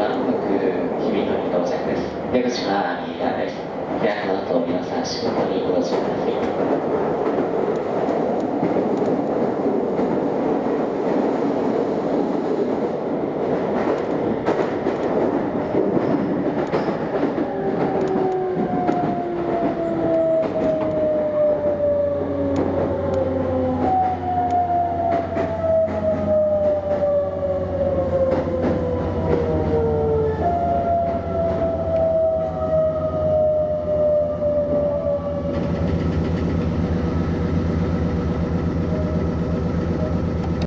まもなく日々の到着です。出口は右側です。ではこの後皆さん仕事にお越しください。